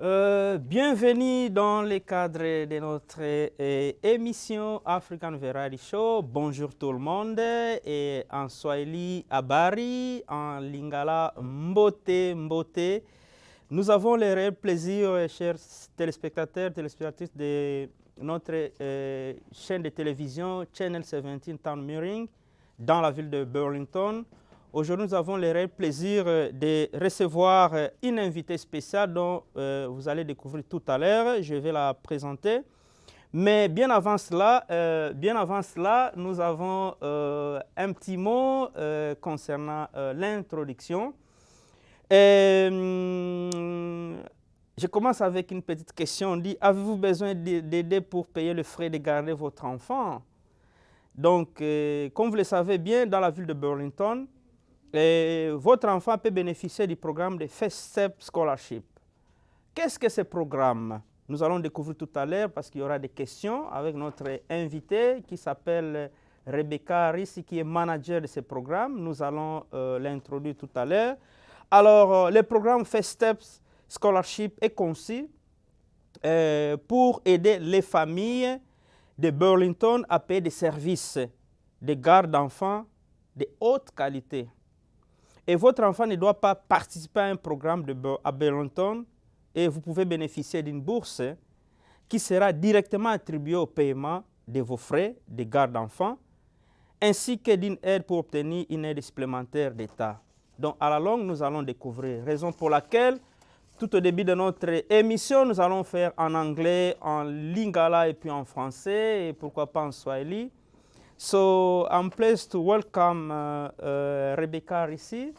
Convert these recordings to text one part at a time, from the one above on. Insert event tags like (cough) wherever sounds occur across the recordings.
Euh, bienvenue dans le cadre de notre euh, émission African Variety Show. Bonjour tout le monde. Et en Swahili, Abari, en Lingala, Mbote, Mbote. Nous avons le réel plaisir, euh, chers téléspectateurs, téléspectatrices de notre chaîne de télévision Channel 17 Town Mirroring dans la ville de Burlington. Aujourd'hui, nous avons le réel plaisir euh, de recevoir euh, une invitée spéciale dont euh, vous allez découvrir tout à l'heure. Je vais la présenter. Mais bien avant cela, bien avant cela nous avons un petit mot concernant l'introduction. Hum, je commence avec une petite question. On dit, avez-vous besoin d'a- d'aider pour payer le frais de garder votre enfant? Donc, comme vous le savez bien, dans la ville de Burlington, votre enfant peut bénéficier du programme de First Step Scholarship. Qu'est-ce que ce programme? Nous allons découvrir tout à l'heure parce qu'il y aura des questions avec notre invité qui s'appelle Rebecca Rissi, qui est manager de ce programme. Nous allons euh, l'introduire tout à l'heure. Alors, euh, le programme First Steps Scholarship est conçu euh, pour aider les familles de Burlington à payer des services de garde d'enfants de haute qualité. Et votre enfant ne doit pas participer à un programme à Burlington et vous pouvez bénéficier d'une bourse qui sera directement attribuée au paiement de vos frais de garde d'enfants ainsi que d'une aide pour obtenir une aide supplémentaire d'État. Donc à la longue, nous allons découvrir, raison pour laquelle tout au début de notre émission, nous allons faire en anglais, en lingala et puis en français, et pourquoi pas en swahili. So I'm pleased to welcome uh, uh, Rebecca Risi.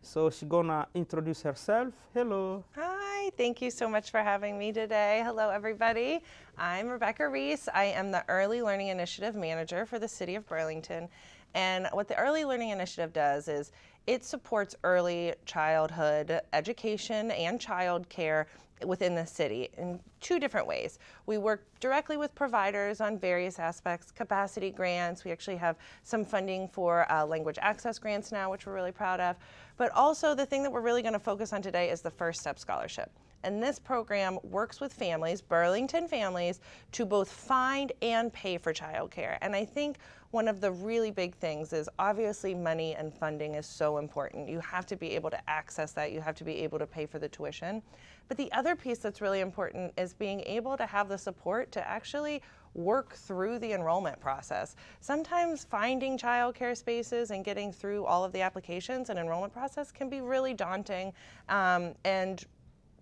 So she's gonna introduce herself. Hello. Hi, thank you so much for having me today. Hello, everybody. I'm Rebecca Reese. I am the Early Learning Initiative Manager for the City of Burlington. And what the Early Learning Initiative does is it supports early childhood education and child care within the city in two different ways. We work directly with providers on various aspects, capacity grants. We actually have some funding for uh, language access grants now, which we're really proud of. But also, the thing that we're really going to focus on today is the First Step Scholarship. And this program works with families, Burlington families, to both find and pay for childcare. And I think one of the really big things is obviously money and funding is so important. You have to be able to access that, you have to be able to pay for the tuition. But the other piece that's really important is being able to have the support to actually work through the enrollment process. Sometimes finding childcare spaces and getting through all of the applications and enrollment process can be really daunting um, and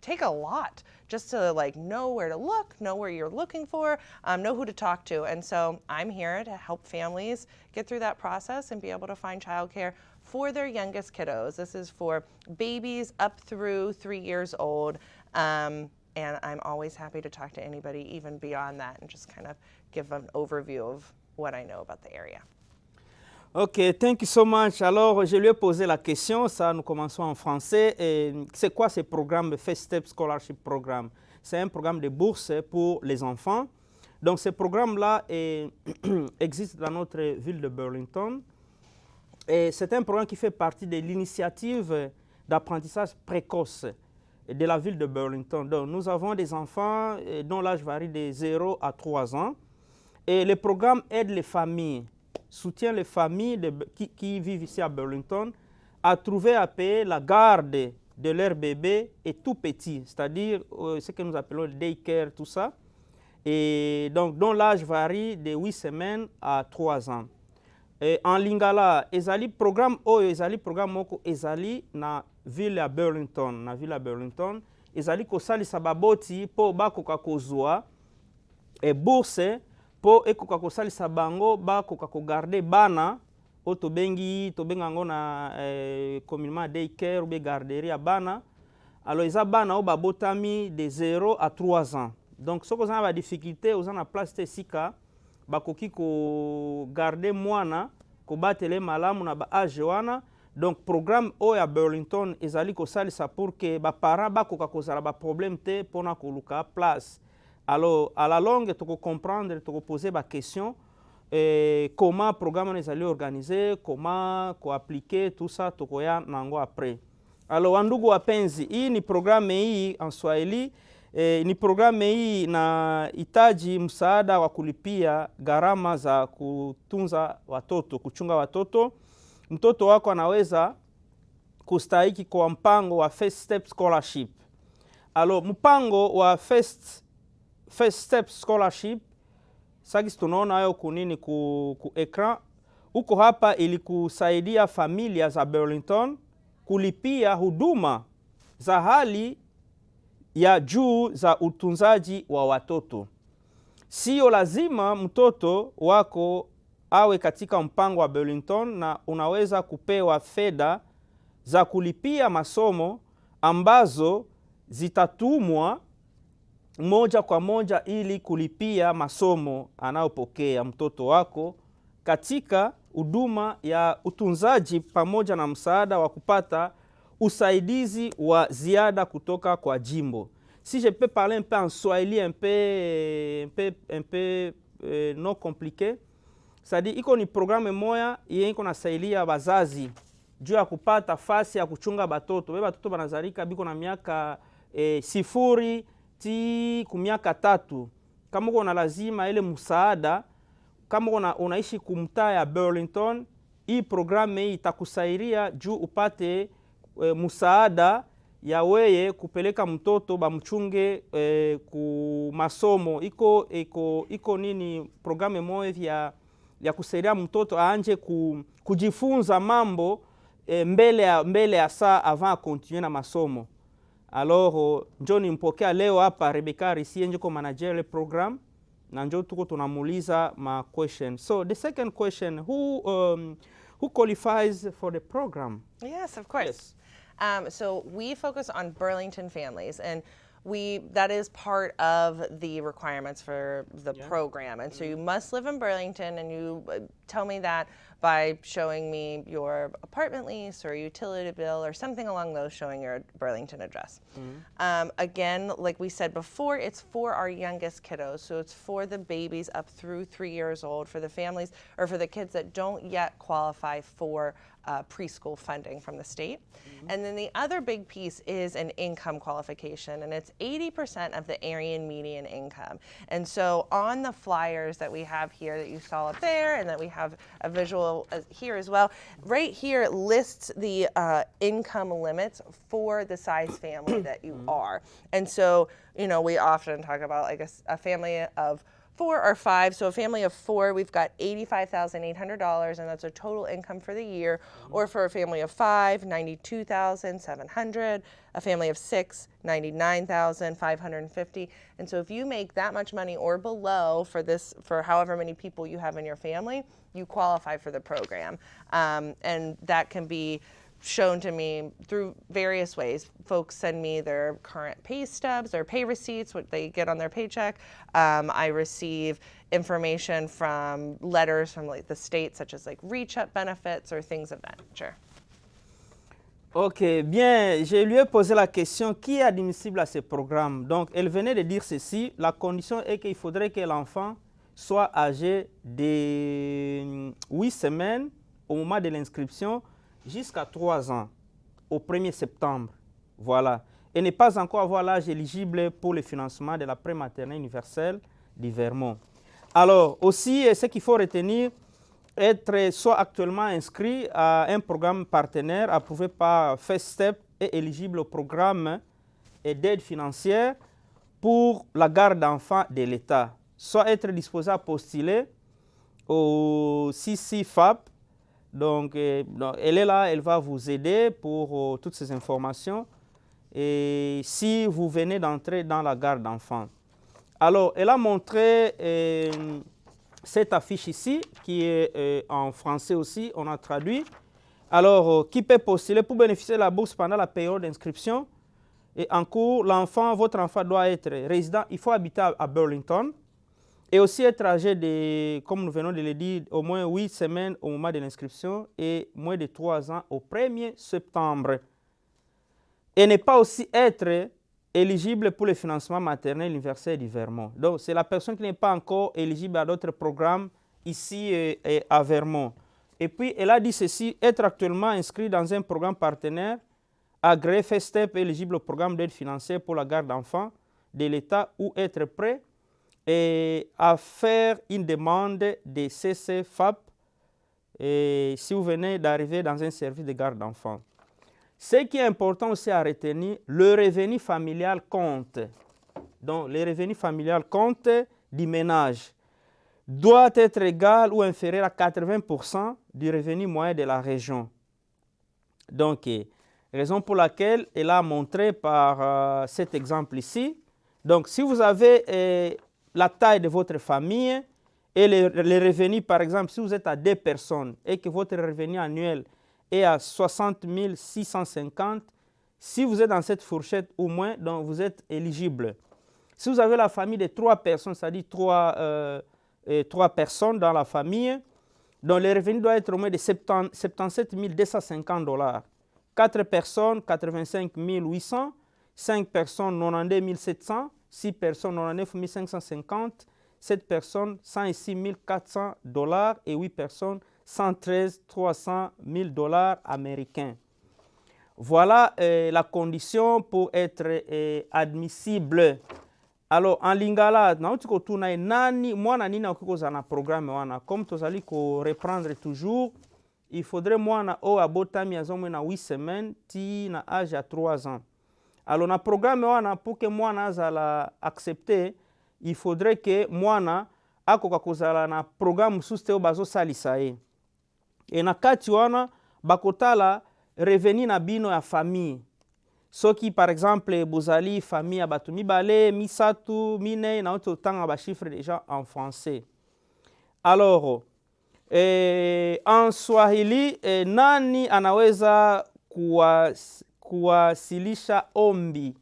take a lot just to like know where to look, know where you're looking for, um, know who to talk to. And so I'm here to help families get through that process and be able to find childcare for their youngest kiddos. This is for babies up through three years old. Um, and I'm always happy to talk to anybody even beyond that and just kind of give an overview of what I know about the area. Ok, thank you so much. Alors, je lui ai posé la question, ça, nous commençons en français. C'est quoi ce programme, First Step Scholarship Programme? C'est un programme de bourse pour les enfants. Donc, ce programme-là (clears throat) existe dans notre ville de Burlington. Et c'est un programme qui fait partie de l'initiative d'apprentissage précoce de la ville de Burlington. Donc, nous avons des enfants euh, dont l'âge varie de 0 à 3 ans. Et le programme aide les familles, soutient les familles qui, vivent ici à Burlington à trouver à payer la garde de leur bébé et tout petit, c'est-à-dire euh, ce que nous appelons le daycare, tout ça. Dont l'âge varie de 8 semaines à 3 ans. En lingala ezali programme oyo ezali programme moko na ville ya burlington na ville ya burlington ezali kosalisa baboti mpo bakoka kozwa e bourse mpo ekoka kosalisa bango bakoka kogarde bana oyo tobengi tobenga yango na eh, communément daycare ou bien garderie ya bana. Alors eza bana oyo babotami de 0 à 3 ans. Donc soki oza na badifficulté oza na place te esika bakoki kogarde mwana kobatela ye malamu na baage wana. Donc programme oyo ya burlington ezali kosalisa pour ke baparent bakoka kozala baproblème te mpona koluka place alors à la longue tu peux comprendre, tu peux poser tokopose baquestion eh, comment le programme est ezali organiser, comment appliquer tout ça tokoya nango après alors wandugu wapenzi hii ni programme hii en swahili E, ni programu hii inahitaji msaada wa kulipia gharama za kutunza watoto, kuchunga watoto. Mtoto wako anaweza kustahiki kwa mpango wa First Step Scholarship. Alo, mpango wa First, First Step Scholarship sakisi tunaona hayo kunini ku, ku ekran huko hapa, ilikusaidia familia za Burlington kulipia huduma za hali ya juu za utunzaji wa watoto. Sio lazima mtoto wako awe katika mpango wa Burlington, na unaweza kupewa fedha za kulipia masomo ambazo zitatumwa moja kwa moja ili kulipia masomo anayopokea mtoto wako katika huduma ya utunzaji pamoja na msaada wa kupata usaidizi wa ziada kutoka kwa jimbo. Si je peux parler un peu en swahili un peu, un peu, un peu euh, non compliqué? Sadi, iko ni programme moya yenye iko nasaidia bazazi juu ya kupata fasi ya kuchunga batoto. Be batoto banazalika biko na miaka eh, sifuri ti ku miaka tatu. Kama uko na lazima ile msaada, kama una, unaishi kumtaa ya Burlington, hii programme hii itakusaidia juu upate e, msaada ya weye kupeleka mtoto bamchunge e, ku masomo iko iko iko nini programme moja ya, ya kusaidia mtoto aanje ku, kujifunza mambo e, mbele ya, mbele ya saa avant akontinue na masomo alors njo nimpokea leo hapa Rebecca Risie njiko manager le program na njo tuko tunamuuliza ma question so the second question who um, who qualifies for the program Yes, of course. Yes. Um, so we focus on Burlington families, and we that is part of the requirements for the program. And so you must live in Burlington, and you uh, tell me that by showing me your apartment lease or utility bill or something along those showing your Burlington address. Um, again, like we said before, it's for our youngest kiddos. So it's for the babies up through three years old, for the families or for the kids that don't yet qualify for uh, preschool funding from the state. And then the other big piece is an income qualification, and it's 80% of the Aryan median income. And so on the flyers that we have here that you saw up there, and that we have a visual as- here as well, right here it lists the uh, income limits for the size family that you are. And so, you know, we often talk about like a family of four or five. So a family of four, we've got eighty-five thousand eight hundred dollars, and that's a total income for the year. Or for a family of five, ninety-two thousand seven hundred. A family of six, ninety-nine thousand five hundred and fifty. And so if you make that much money or below for this, for however many people you have in your family, you qualify for the program, um, and that can be shown to me through various ways. Folks send me their current pay stubs, their pay receipts, what they get on their paycheck. Um, I receive information from letters from like the state, such as like reach up benefits or things of that nature. Ok, bien, je lui ai posé la question qui est admissible à ce programme? Donc, elle venait de dire ceci la condition est qu'il faudrait que l'enfant soit âgé de 8 semaines au moment de l'inscription jusqu'à 3 ans, au 1er septembre. Voilà. Et ne pas encore avoir l'âge éligible pour le financement de la prématernelle universelle du Vermont. Alors, aussi, ce qu'il faut retenir, être soit actuellement inscrit à un programme partenaire approuvé par First Step et éligible au programme d'aide financière pour la garde d'enfants de l'État, soit être disposé à postuler au CCFAP. Donc, euh, elle est là, elle va vous aider pour euh, toutes ces informations. Et si vous venez d'entrer dans la garde d'enfants. Alors, elle a montré euh, cette affiche ici, qui est en français aussi, on a traduit. Alors, qui peut postuler pour bénéficier de la bourse pendant la période d'inscription Et en cours, l'enfant, votre enfant doit être résident, il faut habiter à Burlington et aussi être âgé de, comme nous venons de le dire, au moins 8 semaines au moment de l'inscription et moins de 3 ans au 1er septembre. Et ne pas aussi être éligible pour le financement maternel universel du Vermont. Donc, c'est la personne qui n'est pas encore éligible à d'autres programmes ici euh, à Vermont. Et puis, elle a dit ceci, être actuellement inscrit dans un programme partenaire agréé FESTEP éligible au programme d'aide financière pour la garde d'enfants de l'État ou être prêt et à faire une demande de CCFAP et si vous venez d'arriver dans un service de garde d'enfants. Ce qui est important aussi à retenir, le revenu familial compte. Donc, le revenu familial compte du ménage doit être égal ou inférieur à 80% du revenu moyen de la région. Donc, raison pour laquelle elle a montré par euh, cet exemple ici. Donc, si vous avez la taille de votre famille et les, les, revenus, par exemple, si vous êtes à deux personnes et que votre revenu annuel est à 60 650, si vous êtes dans cette fourchette au moins, donc vous êtes éligible. Si vous avez la famille de trois personnes, c'est-à-dire trois, euh, trois personnes dans la famille, donc le revenu doit être au moins de 77 250 dollars. 4 personnes, 85 800, 5 personnes, 92 700, 6 personnes, 99 550, 7 personnes, 106 400 dollars et 8 personnes, 113 300 000 dollars américains. Voilà euh, la condition pour être euh, admissible. Alors en lingala nauti kotuna nani programme comme tozali koreprendre toujours il faudrait mwana oyo abotami aza mwe na 8 semaines ti na age ya 3 ans alors na programme wana pour ke mwana azala accepte il faudrait ke mwana akoka kozala na programme mosusu te oyo bazosalisa ye. E na kati wana bakotala revenu na bino ya famille. Soki par exemple bozali famille ya bato mibale misato minei nauti otanga bachiffre déjà en français. Alors eh, en swahili eh, nani anaweza kuwasilisha ombi.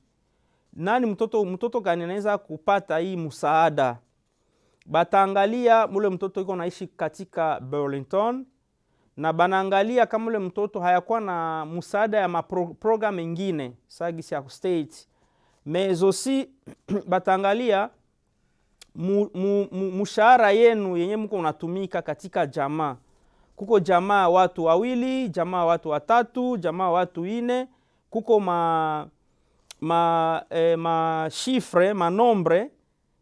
Nani mtoto, mtoto gani anaweza kupata hii msaada? Bataangalia mule mtoto iko naishi katika burlington na banaangalia kama ule mtoto hayakuwa na msaada ya maprogram mengine sagisi ya state. Aussi (clears throat) bataangalia mshahara yenu yenye mko unatumika katika jamaa. Kuko jamaa watu wawili jamaa watu watatu jamaa watu ine kuko ma ma eh, mashifre manombre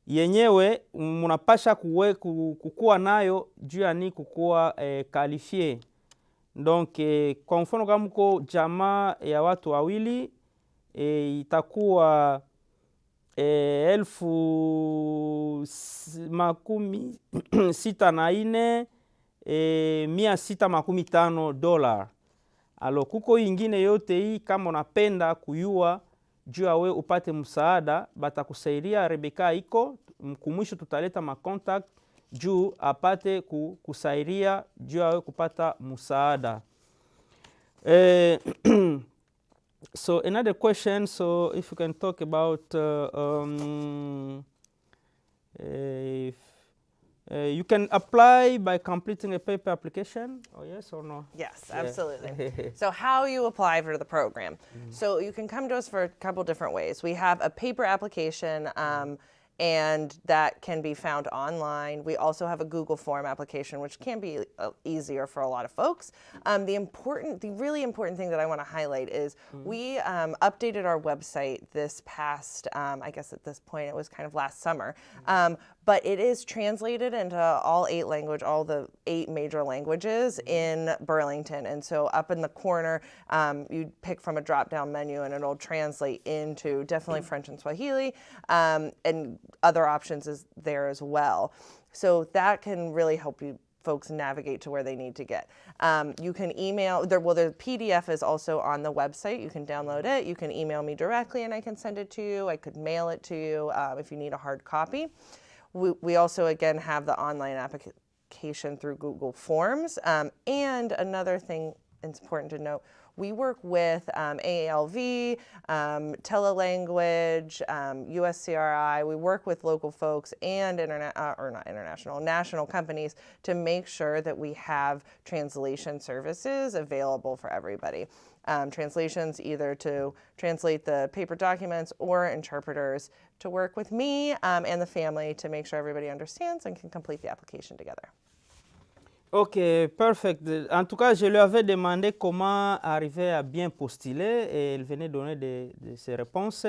yenyewe munapasha kuwe, kukuwa nayo juu ya ni kukuwa eh, kalifie donc eh, kwa mfano kama mko jamaa ya watu wawili eh, itakuwa eh, elfu makumi (clears throat) sita na ine eh, mia sita makumi tano dola alo kuko ingine yote hii kama unapenda kuyua juu yawe upate msaada batakusaidia rebeka iko kumwisho tutaleta macontact juu apate kusaidia juu yawe kupata msaada. Eh, (clears throat) so another question so if you can talk about uh, um, if Uh, you can apply by completing a paper application, oh yes or no? Yes, yeah. absolutely. (laughs) so how you apply for the program. Mm. So you can come to us for a couple different ways. We have a paper application um, and that can be found online. We also have a Google form application, which can be uh, easier for a lot of folks. Um, the important, the really important thing that I want to highlight is mm -hmm. we um, updated our website this past, um, I guess at this point it was kind of last summer, mm-hmm. um, but it is translated into all eight language, all the eight major languages mm-hmm. in Burlington. And so up in the corner, um, you pick from a drop-down menu and it'll translate into definitely French and Swahili, um, and other options is there as well. So that can really help you folks navigate to where they need to get. Um, you can email, there, well, the PDF is also on the website. You can download it. You can email me directly and I can send it to you. I could mail it to you um, if you need a hard copy. We, we also, again, have the online application through Google Forms. Um, and another thing it's important to note, we work with um, AALV, um, Telelanguage, um, USCRI. We work with local folks and internet, uh, or not international, national companies to make sure that we have translation services available for everybody. Um, translations either to translate the paper documents or interpreters to work with me um, and the family to make sure everybody understands and can complete the application together. Ok, perfect. En tout cas, je lui avais demandé comment arriver à bien postuler et elle venait donner de, de ses réponses.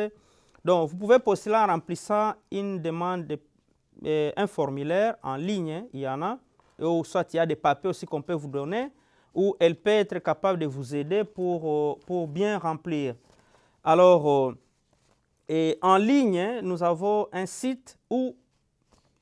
Donc, vous pouvez postuler en remplissant une demande, de, euh, un formulaire en ligne, il y en a, ou soit il y a des papiers aussi qu'on peut vous donner, ou elle peut être capable de vous aider pour, euh, pour bien remplir. Alors, euh, et en ligne, nous avons un site où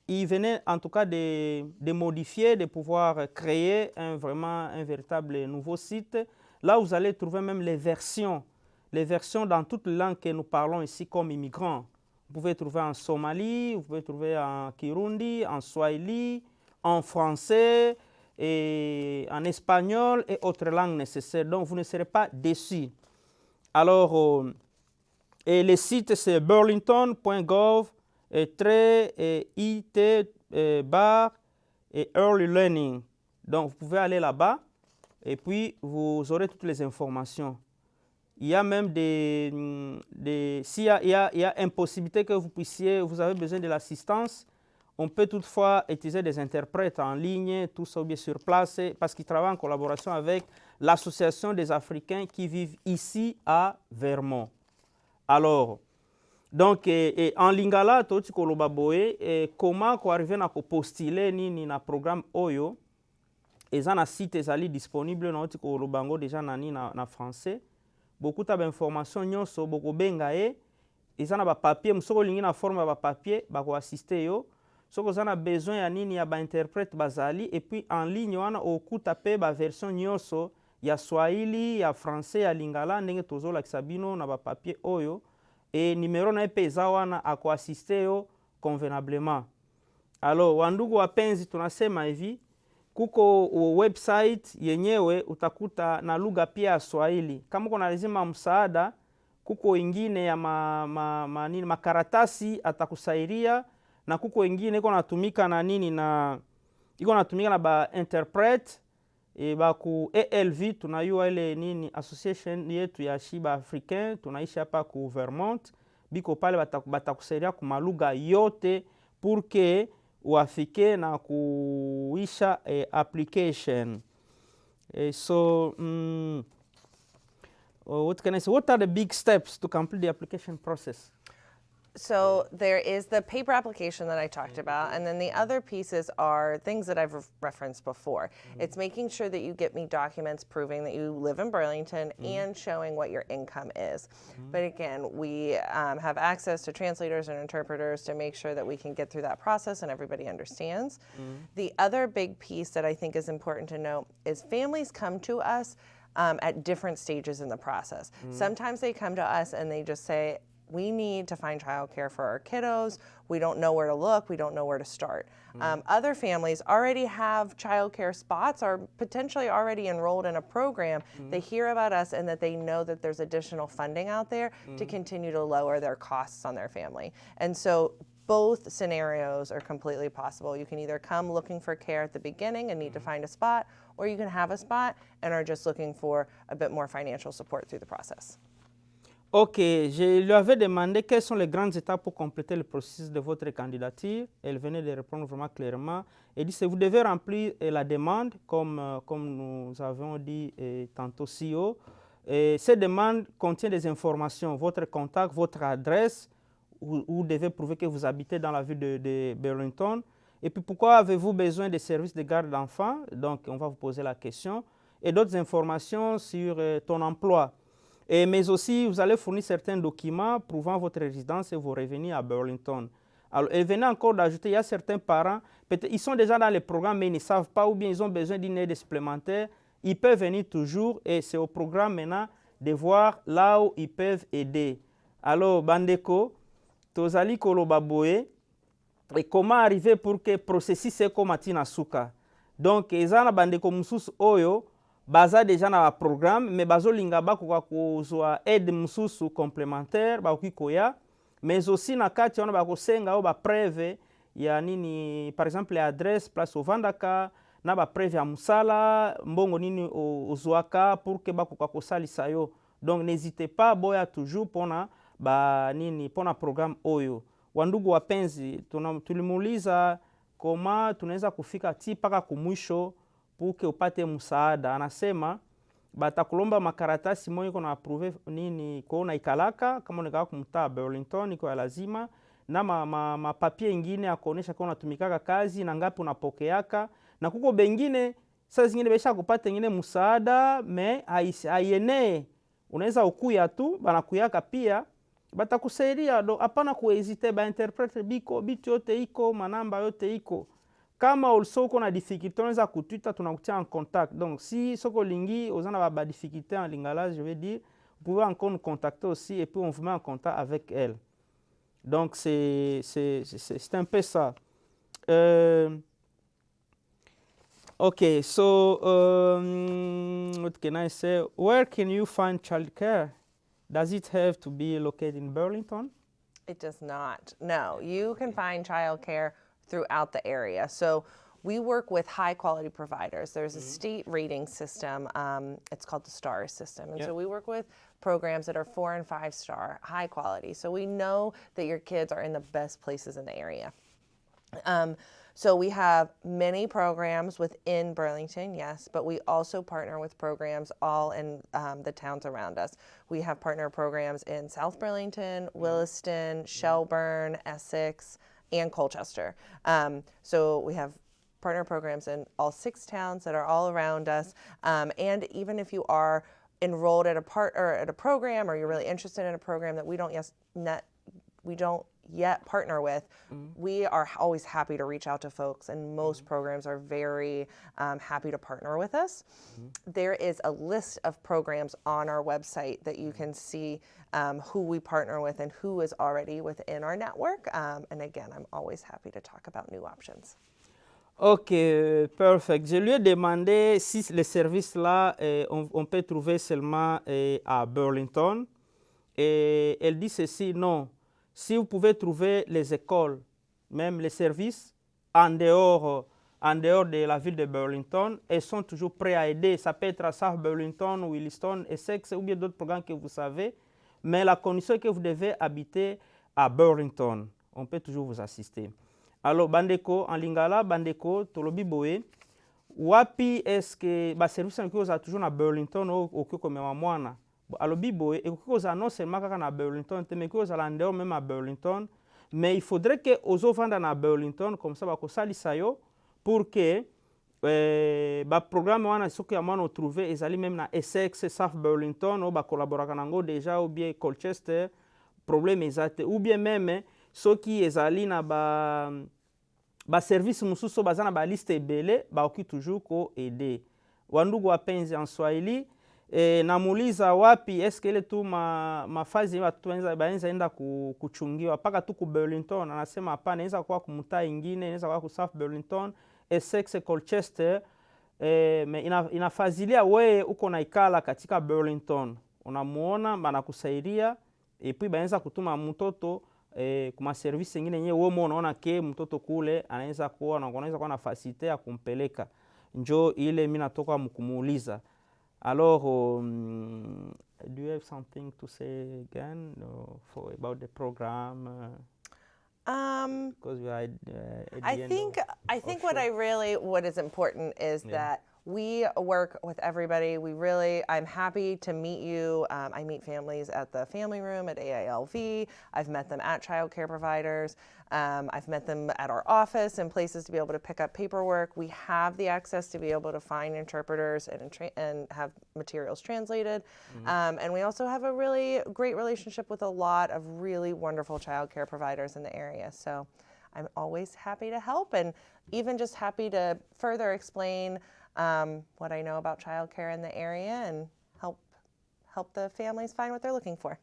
il venait en tout cas de, de, modifier, de pouvoir créer un, vraiment un véritable nouveau site. Là, vous allez trouver même les versions, les versions dans toutes les langues que nous parlons ici comme immigrants. Vous pouvez trouver en Somalie, vous pouvez trouver en Kirundi, en Swahili, en français, en espagnol et autres langues nécessaires. Donc, vous ne serez pas déçus. Alors, euh, et le site c'est burlington.gov et très IT et bar et early learning. Donc, vous pouvez aller là-bas et puis vous aurez toutes les informations. Il y a même des, s'il y y y a impossibilité que vous puissiez, vous avez besoin de l'assistance, on peut toutefois utiliser des interprètes en ligne, tout ça bien sur place, parce qu'ils travaillent en collaboration avec l'Association des Africains qui vivent ici à Vermont. Alors, donc, en lingala, toti koloba boye, comment ko arriver na ko postuler nini na programme oyo, eza na site ezali disponible na oti koloba ngo déjà na nini na, na français. Beaucoup ta information nyonso boko benga ye, eza na ba papier, musoko lingi na forme ba papier, bako assister yo. Soki oza na besoin ya nini ya bainterprète bazali epuis en ligne wana okuta mpe baversion nyonso ya swahili ya français ya lingala ndenge tozolakisa bino na bapapier oyo e numero na ye mpe eza wana akoasiste yo convenablement. Alors wandugu wapenzi tunasema hivi kuko website yenyewe utakuta na lugha pia ya swahili. Kama uko na lazima msaada kuko ingine ya ma, ma, ma, nini, makaratasi atakusaidia na kuko wengine iko natumika na nini na iko natumika na ba interpret e ba ku ALV tunayua ile nini association yetu ya shiba africain tunaishi hapa ku Vermont biko pale batakusaidia ku maluga yote purke uafike na kuisha e, application. E, so mm, what can I say? What are the big steps to complete the application process So there is the paper application that I talked about, and then the other pieces are things that I've re referenced before. Mm-hmm. It's making sure that you get me documents proving that you live in Burlington mm-hmm. and showing what your income is. Mm-hmm. But again, we um, have access to translators and interpreters to make sure that we can get through that process and everybody understands. The other big piece that I think is important to note is families come to us. Um, at different stages in the process. Sometimes they come to us and they just say, we need to find childcare for our kiddos. We don't know where to look. We don't know where to start. Mm. Um, other families already have childcare spots, are potentially already enrolled in a program. Mm. They hear about us and that they know that there's additional funding out there mm. to continue to lower their costs on their family. And so both scenarios are completely possible. You can either come looking for care at the beginning and need to find a spot, or you can have a spot and are just looking for a bit more financial support through the process. Ok, je lui avais demandé quelles sont les grandes étapes pour compléter le processus de votre candidature. Elle venait de répondre vraiment clairement. Elle dit que vous devez remplir la demande, comme, comme nous avons dit tantôt si haut. Et cette demande contient des informations, votre contact, votre adresse, où vous devez prouver que vous habitez dans la ville de, Burlington. Et puis pourquoi avez-vous besoin de services de garde d'enfants? Donc on va vous poser la question. Et d'autres informations sur ton emploi. Et, mais aussi, vous allez fournir certains documents prouvant votre résidence et vos revenus à Burlington. Alors, elle venait encore d'ajouter, il y a certains parents, ils sont déjà dans les programmes, mais ils ne savent pas ou bien ils ont besoin d'une aide supplémentaire. Ils peuvent venir toujours et c'est au programme maintenant de voir là où ils peuvent aider. Alors, Bandeko, Tozali Kolobaboe, et comment arriver pour que processus comme Souka. Donc, Ezana Bandeko Moussous Oyo, baza deja na baprogramme me bazolinga bakoka kozwa aide mosusu complémentaire bakoki koya. Mais aussi na kati wana bakosenga oyo bapreve ya nini par exemple ya adresse place ovandaka na bapreve ya mosala mbongo nini ozwaka pour ke bakoka kosalisa yo. Donc n'hésite pas boya toujours mpona banini mpona programme oyo. Wandugu wapenzi tulimuuliza koma tunaweza kufika ti mpaka kumwisho puke upate msaada. Anasema batakulomba makaratasi moyo iko na approve nini ko unaikalaka kama unakaa kumtaa Burlington iko lazima na mapapie ma, ma papier ingine kuonesha kama unatumikaka kazi na ngapi unapokeaka na kuko bengine saa zingine besha kupata ingine msaada me haienee unaweza ukuya tu banakuyaka pia. Batakusaidia do hapana kuhesite bainterprete biko bitu yote iko manamba yote iko kama also uko na difficulté unaweza kutwita tunakutia en contact donc si soko lingi oza na ba difficulté en lingala je veux dire vous pouvez encore nous contacter aussi et puis on vous met en contact avec elle donc c'est un peu ça euh, Okay, so um, what can I say? Where can you find childcare? Does it have to be located in Burlington? It does not. No, you can find childcare throughout the area. So we work with high quality providers. There's a state rating system. Um, it's called the STAR system. And Yeah. so we work with programs that are four and five star, high quality. So we know that your kids are in the best places in the area. Um, so we have many programs within Burlington, yes, but we also partner with programs all in um, the towns around us. We have partner programs in South Burlington, Williston, Shelburne, Essex, and Colchester. Um, so we have partner programs in all six towns that are all around us. Um, and even if you are enrolled at a part or at a program, or you're really interested in a program that we don't yes net we don't yet partner with, we are always happy to reach out to folks, and most programs are very um, happy to partner with us. There is a list of programs on our website that you can see um, who we partner with and who is already within our network. Um, and again, I'm always happy to talk about new options. Ok, perfect. Je lui ai demandé si les services-là, euh, on, on peut trouver seulement euh, à Burlington. Et elle dit ceci, non. Si vous pouvez trouver les écoles, même les services, en dehors, en dehors de la ville de Burlington, elles sont toujours prêts à aider. Ça peut être à South Burlington, Williston, Essex ou bien d'autres programmes que vous savez. Mais la condition est que vous devez habiter à Burlington. On peut toujours vous assister. Alors, bandeko, en lingala, bandeko, tolobi boye, wapi eske baservice yango kozala toujours na burlington oyo okoki komema mwana? Alobi boye ekoki kozala non seulement kaka na burlington te mais ekoki kozala ndeo meme à burlington. Mais il faudrait ke ozovanda na burlington comme ça bakosalisa yo pour que eh, baprogramme wana soki ya mwana otrouve ezali meme na essex south burlington oyo bakolaboraka nango déjà ou bien colchester problème eza te. Ou bien meme soki ezali na ba baservice mosusu oyo baza na baliste ebele bakoki toujours koede wandugu wapenzi en swahili e, namuuliza wapi eske ile tu ma, mafazi banaweza enda ku, kuchungiwa? Mpaka tu ku burlington. Anasema hapana inaweza kuwa kumtaa ingine inaweza kuwa ku south burlington essex colchester. E, me ina, inafazilia weye uko naikala katika burlington. Unamuona banakusaidia epui baenza kutuma mtoto e, kuma service ingine yenyewe wewe unaona ke mtoto kule anaweza kuwa na unaweza kuwa na facilite ya kumpeleka. Njo ile mimi natoka mkumuuliza alors um, do you have something to say again uh, for about the program uh, Um, because we are uh, I think I think what I really what is important is that we work with everybody. We really I'm happy to meet you. Um, I meet families at the family room at AILV. I've met them at child care providers. Um, I've met them at our office and places to be able to pick up paperwork. We have the access to be able to find interpreters and and have materials translated. Um, and we also have a really great relationship with a lot of really wonderful child care providers in the area. So. I'm always happy to help and even just happy to further explain what I know about childcare in the area and help help the families find what they're looking for.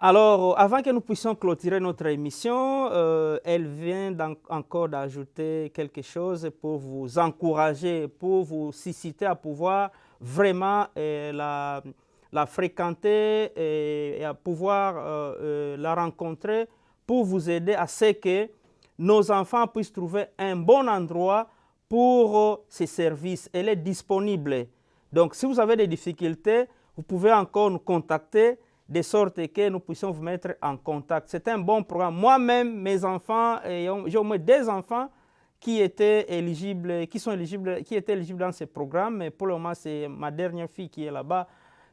Alors, avant que nous puissions clôturer notre émission, euh, elle vient encore d'ajouter quelque chose pour vous encourager, pour vous susciter à pouvoir vraiment euh, la, fréquenter et, à pouvoir euh, la rencontrer pour vous aider à ce que nos enfants puissent trouver un bon endroit pour euh, ces services. Elle est disponible. Donc, si vous avez des difficultés, vous pouvez encore nous contacter de sorte que nous puissions vous mettre en contact. C'est un bon programme. Moi-même, mes enfants, j'ai au moins deux enfants qui étaient éligibles, qui sont éligibles, qui étaient éligibles dans ces programmes. Mais pour le moment, c'est ma dernière fille qui est là-bas.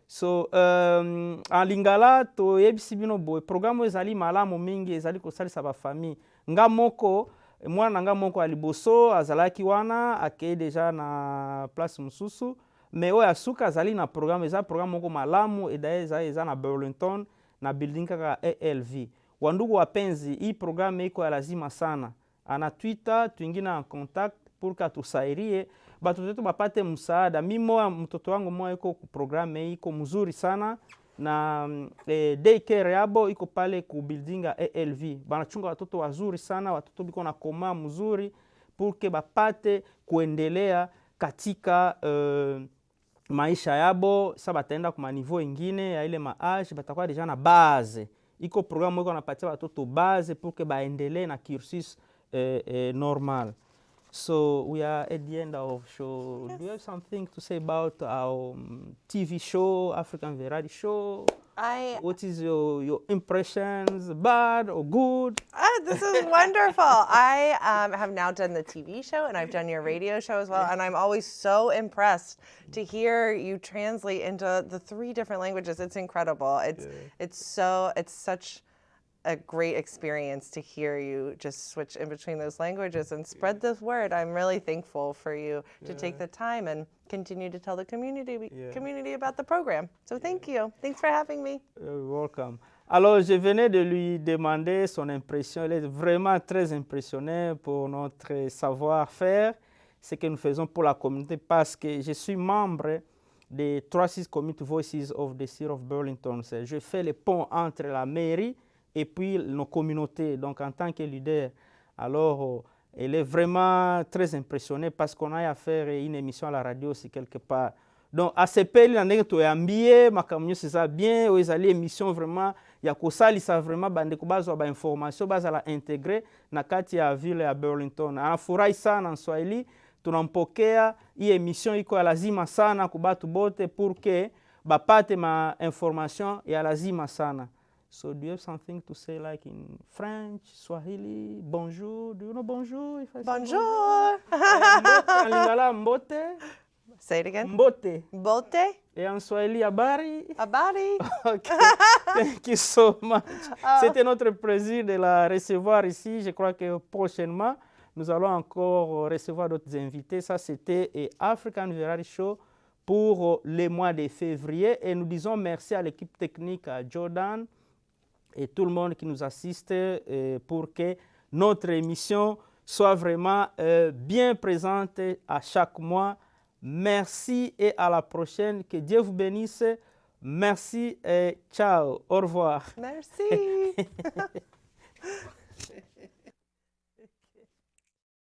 So, euh, en lingala toyebisi bino boye programme ezali malamu mingi ezali kosalisa bafamille nga moko mwana na nga moko ya liboso azalaki wana akei deja na place mosusu. Me oyo asuka azali na programme eza programme moko malamu edaye eza, na burlington na building kaka alv wandugu wapenzi hii programme iko ya lazima sana. Ana twitter tuingine na contact que atusairie batoto yetu bapate msaada. Mi moya mtoto wangu moya iko programme iko mzuri sana na eh, daycare yabo iko pale ku building ya alv banachunga watoto wazuri sana watoto biko na koma mzuri purke bapate kuendelea katika uh, maisha yabo. Sa bataenda kuma niveau ingine ya ile maage batakuwa deja na base. Iko programme iko napatia watoto base purke baendelee na cursus eh, eh, normal So we are at the end of show. Yes. Do you have something to say about our um, TV show, African Variety Show? I What is your, your impressions, bad or good? Ah, this is wonderful. (laughs) I um, have now done the TV show and I've done your radio show as well. And I'm always so impressed to hear you translate into the three different languages. It's incredible. It's it's so it's such a great experience to hear you just switch in between those languages and spread this word. I'm really thankful for you to take the time and continue to tell the community Yeah. community about the program. So thank you. Thanks for having me. Uh, you're welcome. Alors, je venais de lui demander son impression. Elle est vraiment très impressionnée pour notre savoir-faire, ce que nous faisons pour la communauté, parce que je suis membre des 36 Community Voices of the City of Burlington. Je fais le pont entre la mairie et puis nos communautés, donc en tant que leader. Alors, euh, elle est vraiment très impressionnée parce qu'on a à faire une émission à la radio aussi quelque part. donc asepeli na ndenge toyambie makambo nyonso eza bien oyo ezali émission vraiment ya kosalisa vraiment bandeko bazwa bainformation bazala integre na kati ya ville ya burlington anafurahi sana nswahili tunampokea hii émission iko ya lazima sana ku batu bote pour que bapate ma information ya lazima sana So do you have something to say like in French, Swahili, bonjour? Do you know bonjour? If I Bonjour. Eh, mbote, (laughs) lingala mbote, Say it again. mbote. Bote. Et en Swahili, habari? Abadi. (laughs) Ok, thank you so much. (laughs) C'était notre plaisir de la recevoir ici. Je crois que prochainement, nous allons encore recevoir d'autres invités. Ça, c'était eh, African Variety Show pour le mois de février. Et nous disons merci à l'équipe technique, à Jordan et tout le monde qui nous assiste euh, pour que notre émission soit vraiment euh, bien présente à chaque mois. Merci et à la prochaine. Que Dieu vous bénisse. Merci et ciao. Au revoir. Merci. (laughs)